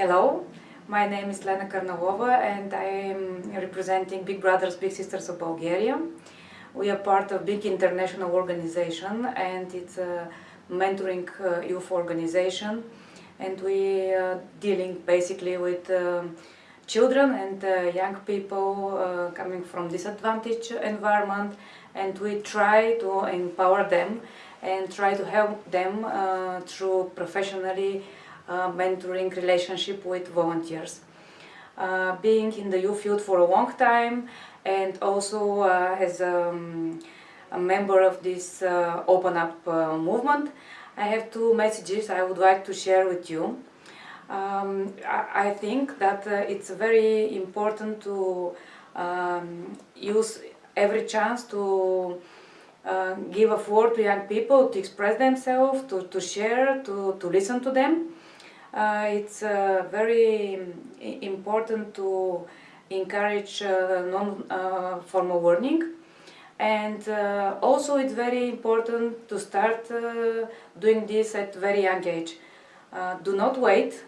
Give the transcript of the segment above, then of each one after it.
Hello, my name is Lena Karnalova and I am representing Big Brothers Big Sisters of Bulgaria. We are part of big international organization and it's a mentoring uh, youth organization and we are dealing basically with uh, children and uh, young people coming from disadvantaged environment and we try to empower them and try to help them through professionally mentoring relationship with volunteers. Uh, being in the youth field for a long time and also uh, as um, a member of this uh, Open Up uh, movement, I have two messages I would like to share with you. Um, I, I, think that uh, it's very important to um, use every chance to uh, give a floor to young people to express themselves, to, to share, to, to listen to them. Uh, it's uh, very important to encourage uh, non-formal learning and uh, also it's very important to start uh, doing this at very young age. Uh, do not wait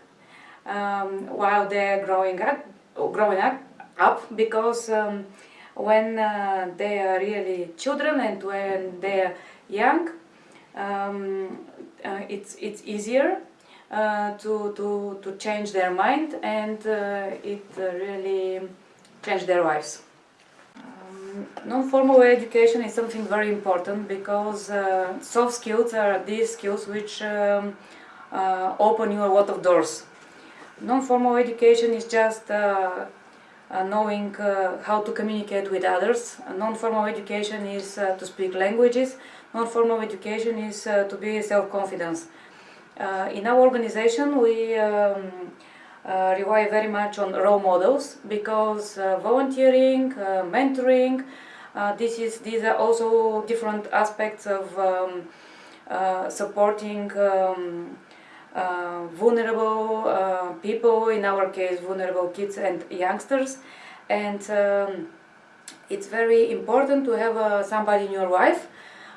um, while they're growing up, growing up, up because um, when they are really children and when they're young, um, it's, it's easier to, to, to change their mind and uh, it uh, really changed their lives. Um, non-formal education is something very important because soft skills are these skills which um, open you a lot of doors. Non-formal education is just uh, knowing uh, how to communicate with others. Non-formal education is uh, to speak languages. Non-formal education is to be self-confidence. Uh, in our organization we um, uh, rely very much on role models because uh, volunteering, mentoring, this is, these are also different aspects of um, supporting um, uh, vulnerable uh, people, in our case vulnerable kids and youngsters. And um, it's very important to have uh, somebody in your life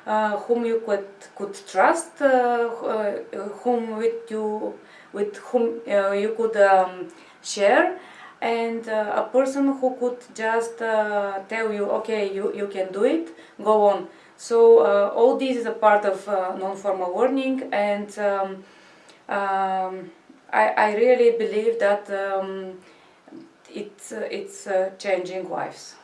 uh, whom you could could trust, uh, uh, whom with you with whom you could um, share, and a person who could just tell you, okay, you you can do it, go on. So all this is a part of non-formal learning, and um, um, I, I, really believe that um, it's, uh, it's uh, changing lives.